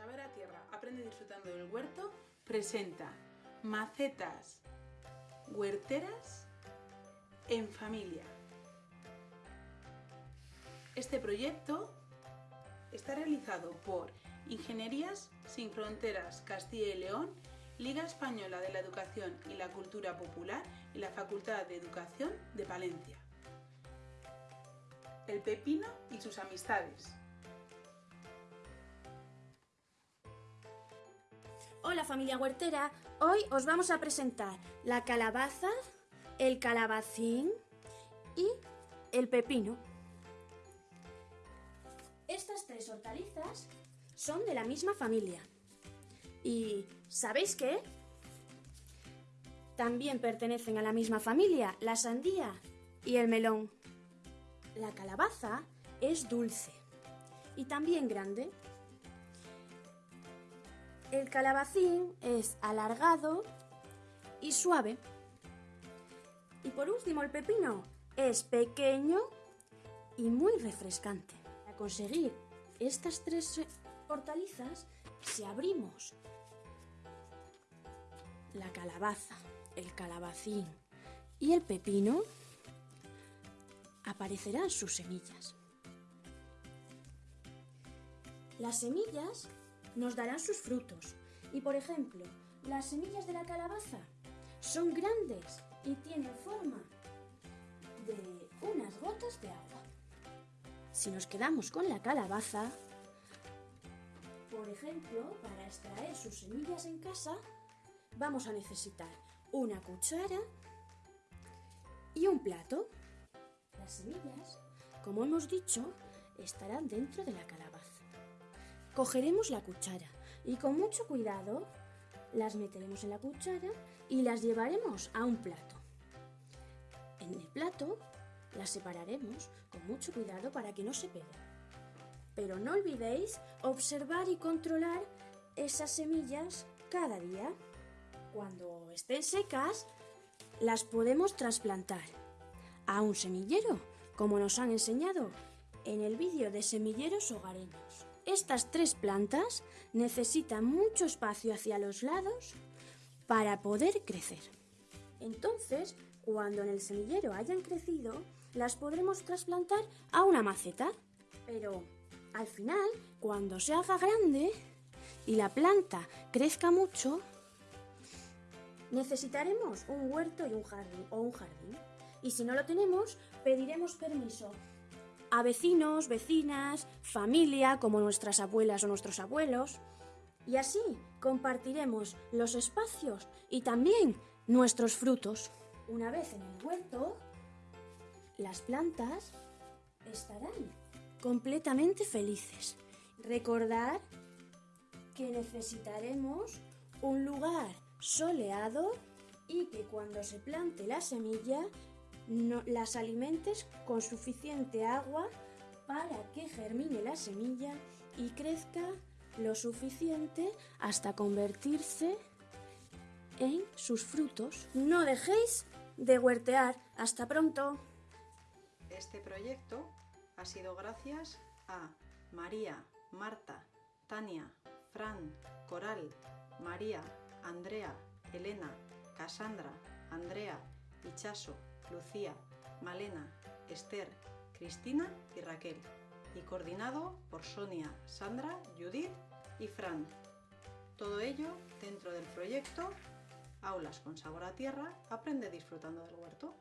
a Tierra, aprende disfrutando del huerto, presenta macetas huerteras en familia. Este proyecto está realizado por Ingenierías Sin Fronteras Castilla y León, Liga Española de la Educación y la Cultura Popular y la Facultad de Educación de Palencia. El pepino y sus amistades. Hola familia huertera, hoy os vamos a presentar la calabaza, el calabacín y el pepino. Estas tres hortalizas son de la misma familia. ¿Y sabéis qué? También pertenecen a la misma familia la sandía y el melón. La calabaza es dulce y también grande. El calabacín es alargado y suave. Y por último el pepino es pequeño y muy refrescante. Para conseguir estas tres hortalizas, si abrimos la calabaza, el calabacín y el pepino, aparecerán sus semillas. Las semillas nos darán sus frutos. Y por ejemplo, las semillas de la calabaza son grandes y tienen forma de unas gotas de agua. Si nos quedamos con la calabaza, por ejemplo, para extraer sus semillas en casa, vamos a necesitar una cuchara y un plato. Las semillas, como hemos dicho, estarán dentro de la calabaza. Cogeremos la cuchara y con mucho cuidado las meteremos en la cuchara y las llevaremos a un plato. En el plato las separaremos con mucho cuidado para que no se peguen. Pero no olvidéis observar y controlar esas semillas cada día. Cuando estén secas, las podemos trasplantar a un semillero, como nos han enseñado en el vídeo de semilleros hogareños. Estas tres plantas necesitan mucho espacio hacia los lados para poder crecer. Entonces, cuando en el semillero hayan crecido, las podremos trasplantar a una maceta. Pero al final, cuando se haga grande y la planta crezca mucho, necesitaremos un huerto y un jardín o un jardín. Y si no lo tenemos, pediremos permiso a vecinos, vecinas, familia, como nuestras abuelas o nuestros abuelos. Y así compartiremos los espacios y también nuestros frutos. Una vez en el huerto, las plantas estarán completamente felices. Recordar que necesitaremos un lugar soleado y que cuando se plante la semilla no, las alimentes con suficiente agua para que germine la semilla y crezca lo suficiente hasta convertirse en sus frutos. No dejéis de huertear. Hasta pronto. Este proyecto ha sido gracias a María, Marta, Tania, Fran, Coral, María, Andrea, Elena, Cassandra, Andrea, Ichaso, Lucía, Malena, Esther, Cristina y Raquel, y coordinado por Sonia, Sandra, Judith y Fran. Todo ello dentro del proyecto Aulas con Sabor a Tierra, aprende disfrutando del huerto.